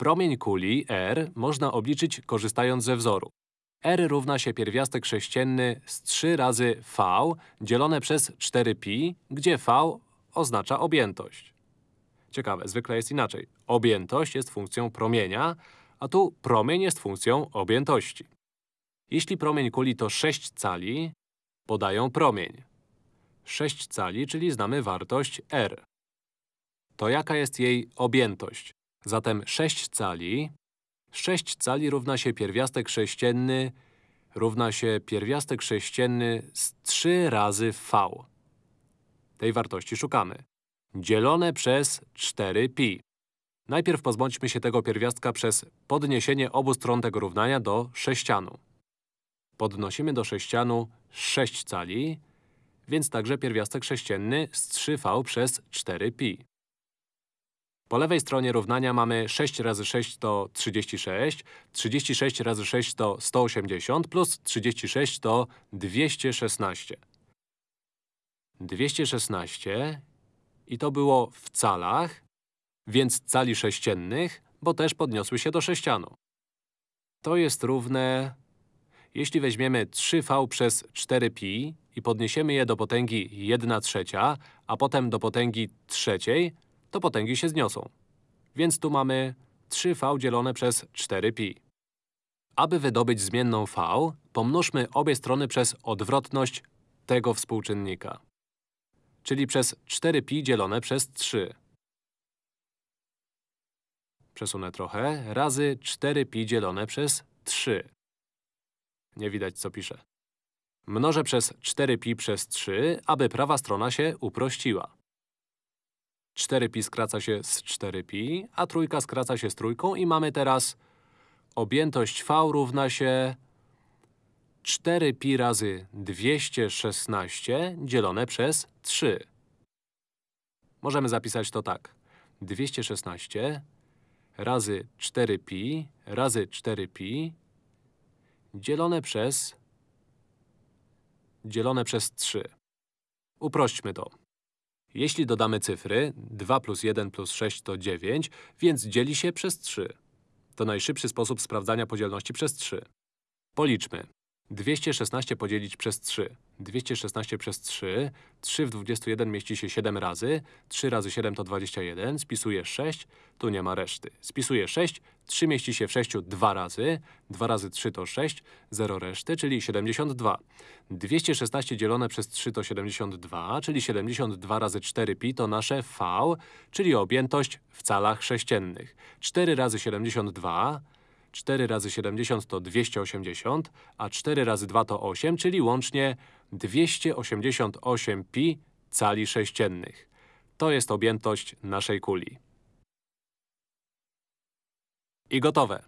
Promień kuli R można obliczyć korzystając ze wzoru. R równa się pierwiastek sześcienny z 3 razy V dzielone przez 4pi, gdzie V oznacza objętość. Ciekawe, zwykle jest inaczej. Objętość jest funkcją promienia, a tu promień jest funkcją objętości. Jeśli promień kuli to 6 cali, podają promień. 6 cali, czyli znamy wartość R. To jaka jest jej objętość? Zatem 6 cali… 6 cali równa się pierwiastek sześcienny równa się pierwiastek sześcienny z 3 razy V. Tej wartości szukamy. Dzielone przez 4pi. Najpierw pozbądźmy się tego pierwiastka przez podniesienie obu stron tego równania do sześcianu. Podnosimy do sześcianu 6 cali, więc także pierwiastek sześcienny z 3v przez 4pi. Po lewej stronie równania mamy 6 razy 6 to 36, 36 razy 6 to 180, plus 36 to 216. 216 i to było w calach, więc cali sześciennych, bo też podniosły się do sześcianu. To jest równe… Jeśli weźmiemy 3v przez 4pi i podniesiemy je do potęgi 1 trzecia, a potem do potęgi trzeciej, to potęgi się zniosą. Więc tu mamy 3v dzielone przez 4pi. Aby wydobyć zmienną v, pomnóżmy obie strony przez odwrotność tego współczynnika. Czyli przez 4pi dzielone przez 3. Przesunę trochę. Razy 4pi dzielone przez 3. Nie widać, co piszę. Mnożę przez 4pi przez 3, aby prawa strona się uprościła. 4pi skraca się z 4pi, a trójka skraca się z trójką i mamy teraz objętość v równa się 4pi razy 216 dzielone przez 3. Możemy zapisać to tak. 216 razy 4pi razy 4pi dzielone przez dzielone przez 3. Uprośćmy to. Jeśli dodamy cyfry, 2 plus 1 plus 6 to 9, więc dzieli się przez 3. To najszybszy sposób sprawdzania podzielności przez 3. Policzmy. 216 podzielić przez 3. 216 przez 3. 3 w 21 mieści się 7 razy. 3 razy 7 to 21. Spisuję 6. Tu nie ma reszty. Spisuję 6. 3 mieści się w 6 dwa razy. 2 razy 3 to 6. 0 reszty, czyli 72. 216 dzielone przez 3 to 72, czyli 72 razy 4pi to nasze V, czyli objętość w calach sześciennych. 4 razy 72 4 razy 70 to 280, a 4 razy 2 to 8, czyli łącznie 288 pi cali sześciennych. To jest objętość naszej kuli. I gotowe.